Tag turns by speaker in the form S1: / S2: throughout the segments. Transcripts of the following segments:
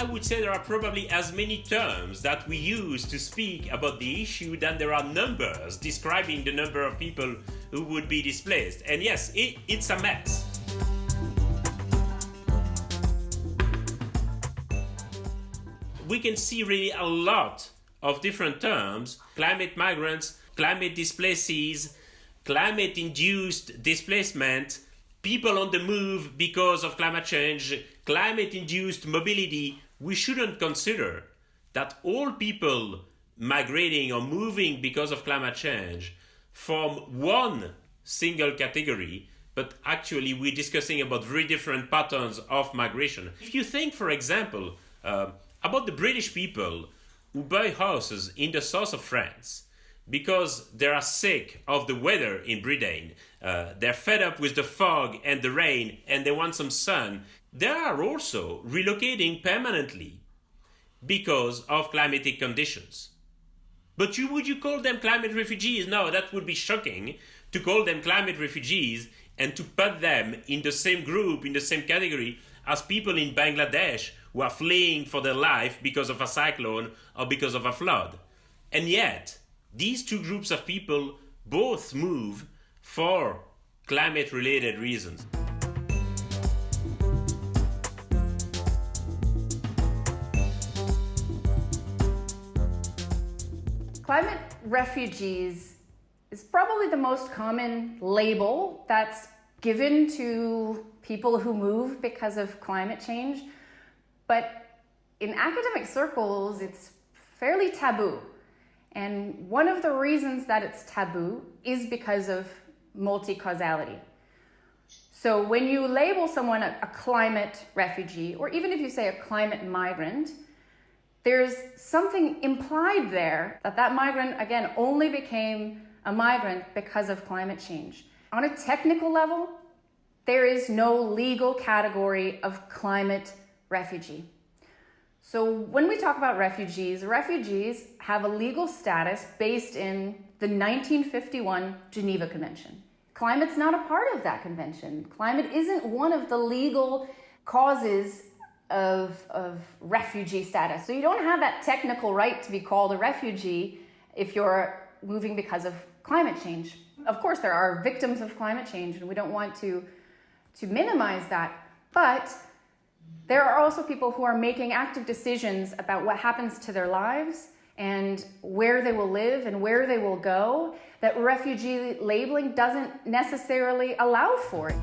S1: I would say there are probably as many terms that we use to speak about the issue than there are numbers describing the number of people who would be displaced. And yes, it, it's a mess. We can see really a lot of different terms climate migrants, climate displacees, climate induced displacement, people on the move because of climate change, climate induced mobility. We shouldn't consider that all people migrating or moving because of climate change form one single category, but actually we're discussing about very different patterns of migration. If you think, for example, uh, about the British people who buy houses in the south of France because they are sick of the weather in Britain, uh, they're fed up with the fog and the rain, and they want some sun, they are also relocating permanently because of climatic conditions. But you, would you call them climate refugees? No, that would be shocking to call them climate refugees and to put them in the same group, in the same category as people in Bangladesh who are fleeing for their life because of a cyclone or because of a flood. And yet, these two groups of people both move for climate related reasons.
S2: Climate refugees is probably the most common label that's given to people who move because of climate change. But in academic circles, it's fairly taboo. And one of the reasons that it's taboo is because of multi-causality. So when you label someone a, a, climate refugee, or even if you say a climate migrant, there's something implied there that that migrant, again, only became a migrant because of climate change. On a technical level, there is no legal category of climate refugee. So when we talk about refugees, refugees have a legal status based in the 1951 Geneva Convention. Climate's not a part of that convention. Climate isn't one of the legal causes of, of refugee status. So you don't have that technical right to be called a refugee if you're moving because of climate change. Of course, there are victims of climate change and we don't want to, to minimize that, but there are also people who are making active decisions about what happens to their lives and where they will live and where they will go that refugee labeling doesn't necessarily allow for.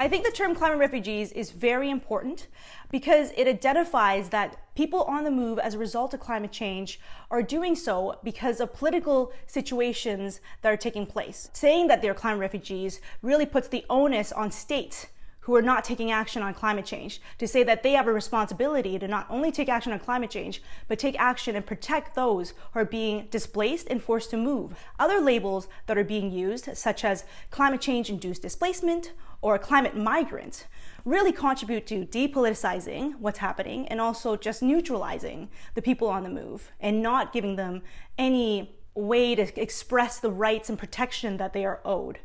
S3: I think the term climate refugees is very important because it identifies that people on the move as a result of climate change are doing so because of political situations that are taking place. Saying that they're climate refugees really puts the onus on states who are not taking action on climate change to say that they have a responsibility to not only take action on climate change, but take action and protect those who are being displaced and forced to move. Other labels that are being used, such as climate change induced displacement or a climate migrant, really contribute to depoliticizing what's happening and also just neutralizing the people on the move and not giving them any way to express the rights and protection that they are owed.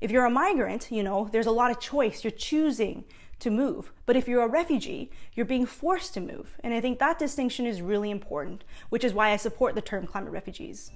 S3: If you're a migrant, you know, there's a lot of choice. You're choosing to move. But if you're a refugee, you're being forced to move. And I think that distinction is really important, which is why I support the term climate refugees.